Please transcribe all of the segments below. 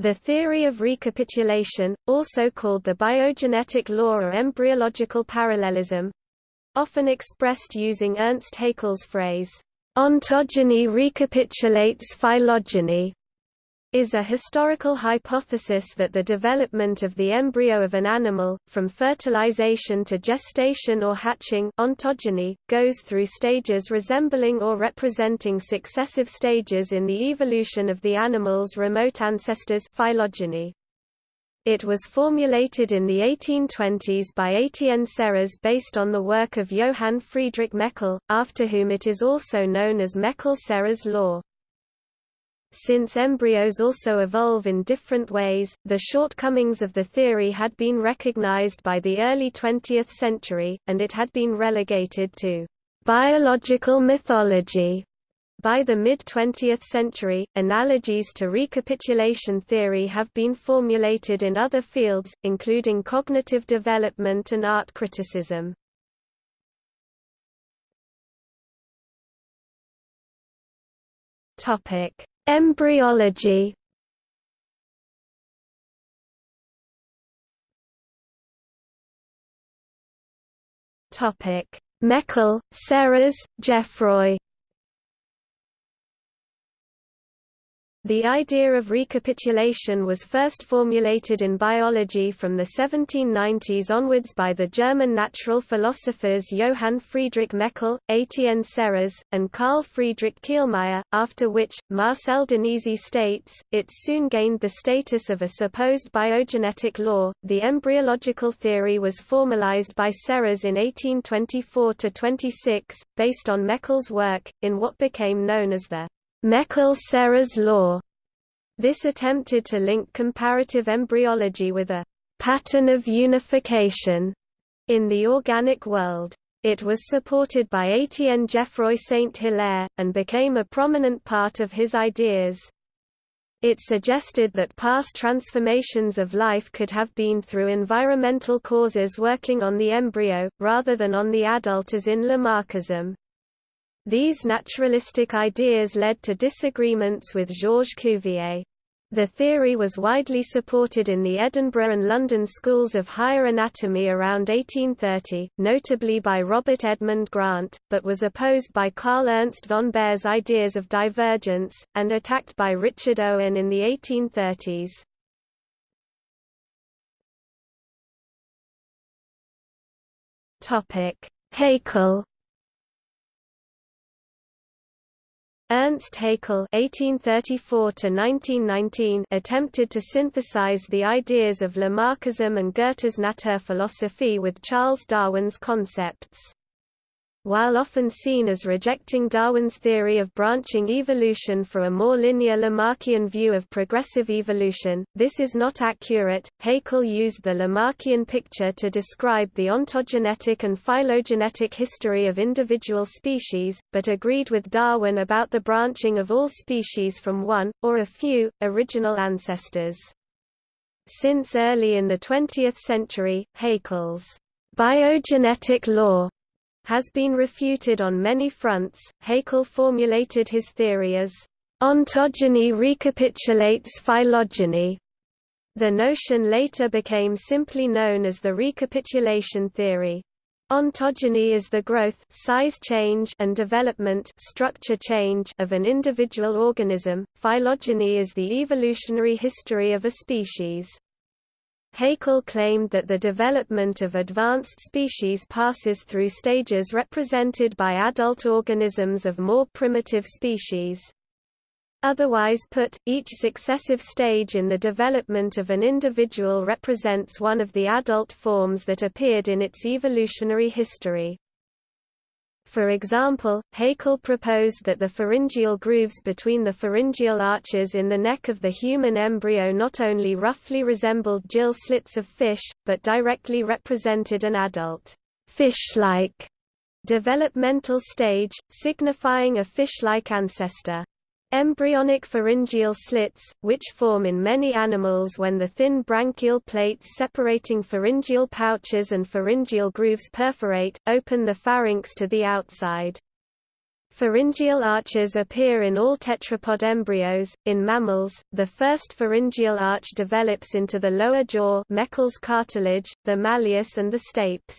The theory of recapitulation, also called the biogenetic law or embryological parallelism, often expressed using Ernst Haeckel's phrase, ontogeny recapitulates phylogeny, is a historical hypothesis that the development of the embryo of an animal, from fertilization to gestation or hatching ontogeny, goes through stages resembling or representing successive stages in the evolution of the animal's remote ancestors phylogeny. It was formulated in the 1820s by Étienne Serres based on the work of Johann Friedrich Meckel, after whom it is also known as Meckel-Serres law. Since embryos also evolve in different ways, the shortcomings of the theory had been recognized by the early 20th century, and it had been relegated to biological mythology. By the mid-20th century, analogies to recapitulation theory have been formulated in other fields, including cognitive development and art criticism. Topic: Embryology. Topic: Meckel, Serres, Geoffroy The idea of recapitulation was first formulated in biology from the 1790s onwards by the German natural philosophers Johann Friedrich Meckel, Étienne Serres, and Carl Friedrich Kielmeyer, after which, Marcel Danesi states, it soon gained the status of a supposed biogenetic law. The embryological theory was formalized by Serres in 1824–26, based on Meckel's work, in what became known as the Meckel-Serres law. This attempted to link comparative embryology with a pattern of unification in the organic world. It was supported by Étienne Geoffroy Saint-Hilaire, and became a prominent part of his ideas. It suggested that past transformations of life could have been through environmental causes working on the embryo, rather than on the adult as in Lamarckism. These naturalistic ideas led to disagreements with Georges Cuvier. The theory was widely supported in the Edinburgh and London schools of higher anatomy around 1830, notably by Robert Edmund Grant, but was opposed by Carl Ernst von Baer's ideas of divergence, and attacked by Richard Owen in the 1830s. Haeckel Ernst Haeckel (1834–1919) attempted to synthesize the ideas of Lamarckism and Goethe's Naturphilosophie with Charles Darwin's concepts. While often seen as rejecting Darwin's theory of branching evolution for a more linear Lamarckian view of progressive evolution, this is not accurate. Haeckel used the Lamarckian picture to describe the ontogenetic and phylogenetic history of individual species, but agreed with Darwin about the branching of all species from one, or a few, original ancestors. Since early in the 20th century, Haeckel's biogenetic law has been refuted on many fronts. Haeckel formulated his theory as ontogeny recapitulates phylogeny. The notion later became simply known as the recapitulation theory. Ontogeny is the growth size change and development structure change of an individual organism, phylogeny is the evolutionary history of a species. Haeckel claimed that the development of advanced species passes through stages represented by adult organisms of more primitive species. Otherwise put, each successive stage in the development of an individual represents one of the adult forms that appeared in its evolutionary history. For example, Haeckel proposed that the pharyngeal grooves between the pharyngeal arches in the neck of the human embryo not only roughly resembled gill slits of fish, but directly represented an adult, fish-like developmental stage, signifying a fish-like ancestor. Embryonic pharyngeal slits, which form in many animals when the thin branchial plates separating pharyngeal pouches and pharyngeal grooves perforate, open the pharynx to the outside. Pharyngeal arches appear in all tetrapod embryos. In mammals, the first pharyngeal arch develops into the lower jaw, Meckel's cartilage, the malleus and the stapes.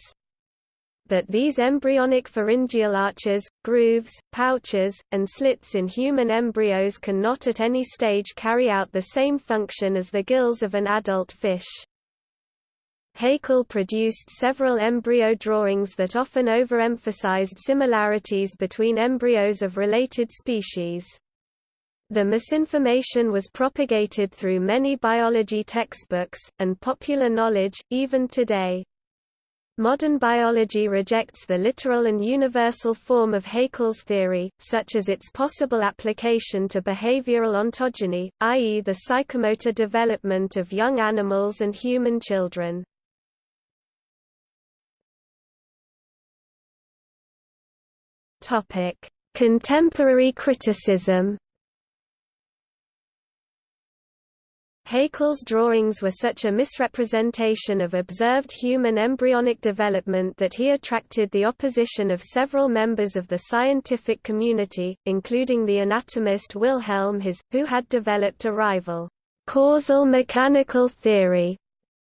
But these embryonic pharyngeal arches, grooves, pouches, and slits in human embryos cannot at any stage carry out the same function as the gills of an adult fish. Haeckel produced several embryo drawings that often overemphasized similarities between embryos of related species. The misinformation was propagated through many biology textbooks, and popular knowledge, even today. Modern biology rejects the literal and universal form of Haeckel's theory, such as its possible application to behavioral ontogeny, i.e. the psychomotor development of young animals and human children. Contemporary criticism. Haeckel's drawings were such a misrepresentation of observed human embryonic development that he attracted the opposition of several members of the scientific community, including the anatomist Wilhelm His, who had developed a rival, causal mechanical theory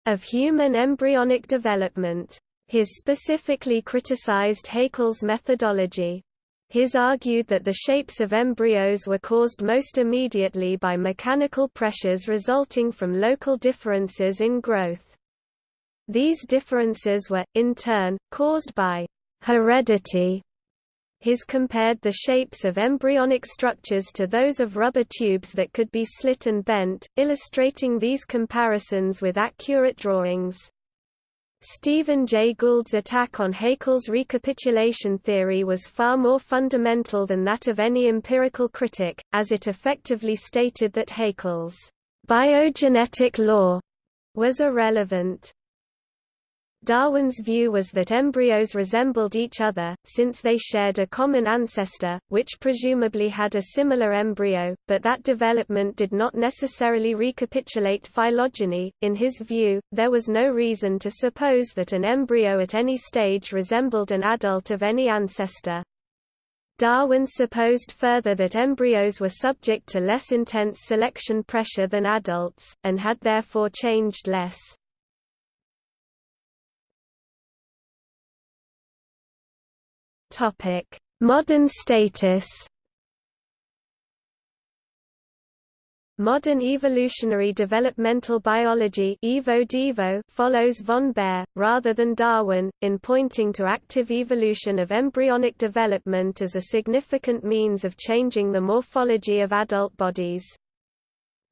of human embryonic development. His specifically criticized Haeckel's methodology. His argued that the shapes of embryos were caused most immediately by mechanical pressures resulting from local differences in growth. These differences were, in turn, caused by heredity. His compared the shapes of embryonic structures to those of rubber tubes that could be slit and bent, illustrating these comparisons with accurate drawings. Stephen Jay Gould's attack on Haeckel's recapitulation theory was far more fundamental than that of any empirical critic, as it effectively stated that Haeckel's biogenetic law was irrelevant. Darwin's view was that embryos resembled each other, since they shared a common ancestor, which presumably had a similar embryo, but that development did not necessarily recapitulate phylogeny. In his view, there was no reason to suppose that an embryo at any stage resembled an adult of any ancestor. Darwin supposed further that embryos were subject to less intense selection pressure than adults, and had therefore changed less. Modern status. Modern evolutionary developmental biology follows von Baer, rather than Darwin, in pointing to active evolution of embryonic development as a significant means of changing the morphology of adult bodies.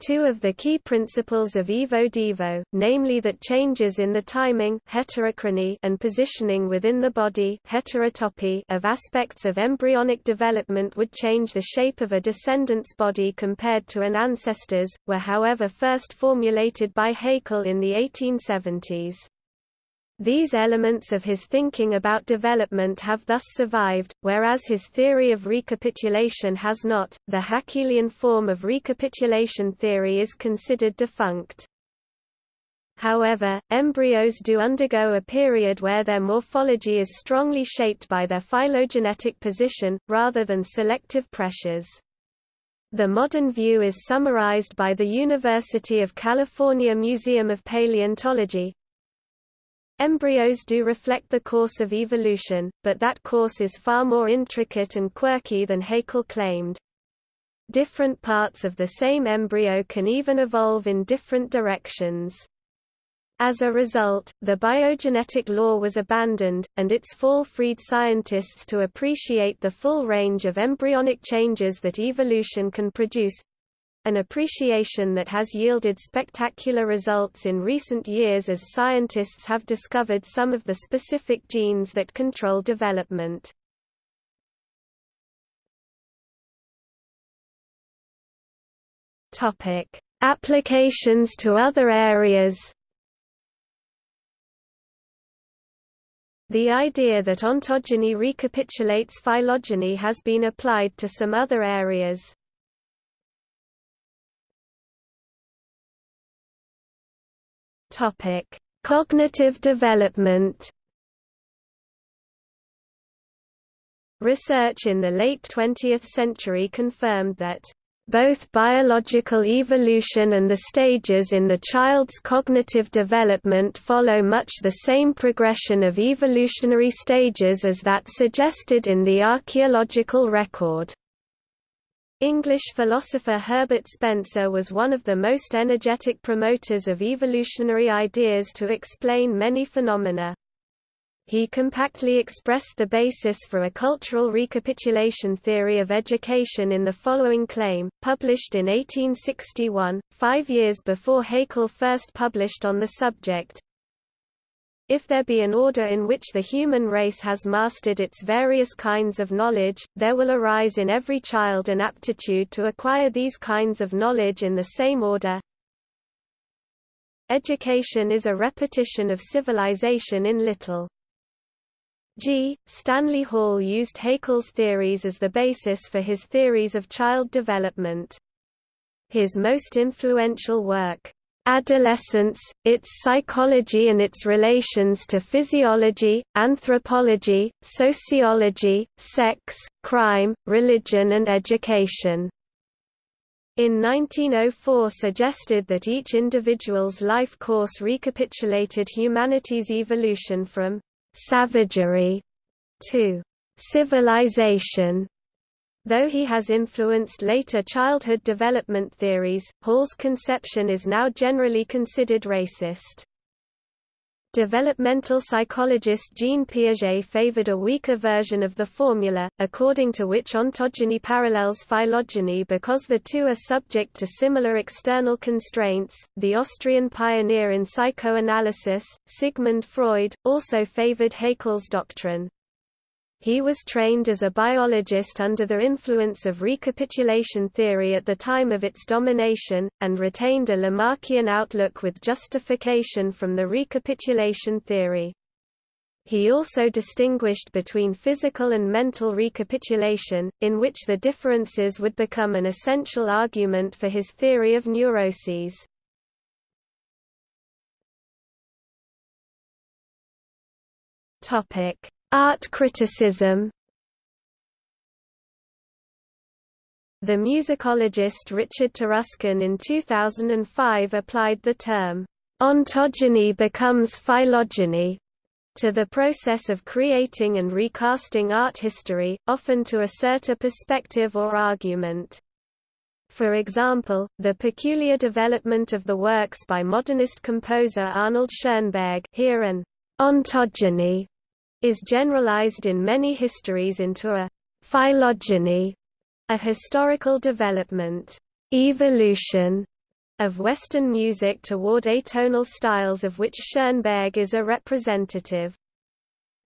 Two of the key principles of Evo-Devo, namely that changes in the timing heterochrony and positioning within the body heterotopy of aspects of embryonic development would change the shape of a descendant's body compared to an ancestor's, were however first formulated by Haeckel in the 1870s. These elements of his thinking about development have thus survived, whereas his theory of recapitulation has not. The Haeckelian form of recapitulation theory is considered defunct. However, embryos do undergo a period where their morphology is strongly shaped by their phylogenetic position, rather than selective pressures. The modern view is summarized by the University of California Museum of Paleontology, Embryos do reflect the course of evolution, but that course is far more intricate and quirky than Haeckel claimed. Different parts of the same embryo can even evolve in different directions. As a result, the biogenetic law was abandoned, and its fall freed scientists to appreciate the full range of embryonic changes that evolution can produce, an appreciation that has yielded spectacular results in recent years as scientists have discovered some of the specific genes that control development. Topic: Applications to other areas. The idea that ontogeny recapitulates phylogeny has been applied to some other areas. Topic: Cognitive development. Research in the late 20th century confirmed that both biological evolution and the stages in the child's cognitive development follow much the same progression of evolutionary stages as that suggested in the archaeological record. English philosopher Herbert Spencer was one of the most energetic promoters of evolutionary ideas to explain many phenomena. He compactly expressed the basis for a cultural recapitulation theory of education in the following claim, published in 1861, five years before Haeckel first published on the subject. If there be an order in which the human race has mastered its various kinds of knowledge, there will arise in every child an aptitude to acquire these kinds of knowledge in the same order. Education is a repetition of civilization in little. G. Stanley Hall used Haeckel's theories as the basis for his theories of child development. His most influential work, Adolescence, its psychology and its relations to physiology, anthropology, sociology, sex, crime, religion and education. In 1904 suggested that each individual's life course recapitulated humanity's evolution from savagery to civilization. Though he has influenced later childhood development theories, Hall's conception is now generally considered racist. Developmental psychologist Jean Piaget favored a weaker version of the formula, according to which ontogeny parallels phylogeny because the two are subject to similar external constraints. The Austrian pioneer in psychoanalysis, Sigmund Freud, also favored Haeckel's doctrine. He was trained as a biologist under the influence of recapitulation theory at the time of its domination, and retained a Lamarckian outlook with justification from the recapitulation theory. He also distinguished between physical and mental recapitulation, in which the differences would become an essential argument for his theory of neuroses. Art criticism The musicologist Richard Taruskin in 2005 applied the term, "...ontogeny becomes phylogeny." to the process of creating and recasting art history, often to assert a perspective or argument. For example, the peculiar development of the works by modernist composer Arnold Schoenberg here an ontogeny is generalized in many histories into a phylogeny, a historical development, evolution of Western music toward atonal styles of which Schoenberg is a representative.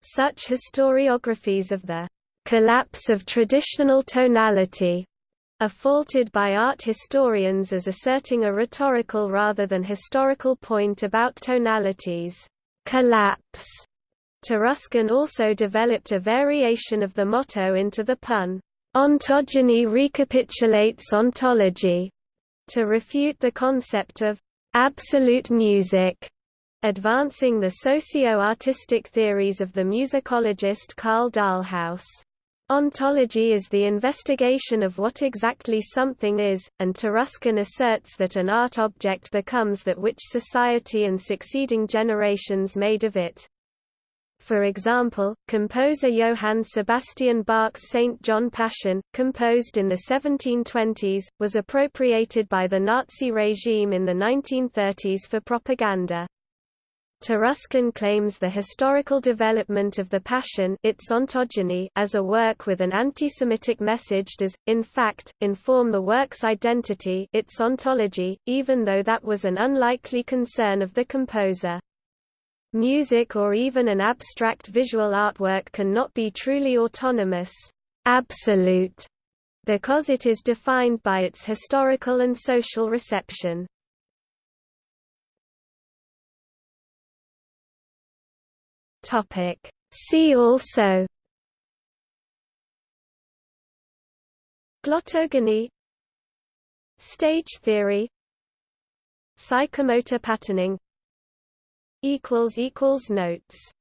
Such historiographies of the collapse of traditional tonality are faulted by art historians as asserting a rhetorical rather than historical point about tonalities. Collapse Taruskin also developed a variation of the motto into the pun, ontogeny recapitulates ontology, to refute the concept of absolute music, advancing the socio-artistic theories of the musicologist Karl Dahlhaus. Ontology is the investigation of what exactly something is, and Taruskin asserts that an art object becomes that which society and succeeding generations made of it. For example, composer Johann Sebastian Bach's St. John Passion, composed in the 1720s, was appropriated by the Nazi regime in the 1930s for propaganda. Taruskin claims the historical development of the Passion its ontogeny as a work with an anti-Semitic message does, in fact, inform the work's identity its ontology, even though that was an unlikely concern of the composer. Music or even an abstract visual artwork cannot be truly autonomous. Absolute, because it is defined by its historical and social reception. See also. Glottogeny. Stage theory. Psychomotor patterning equals equals notes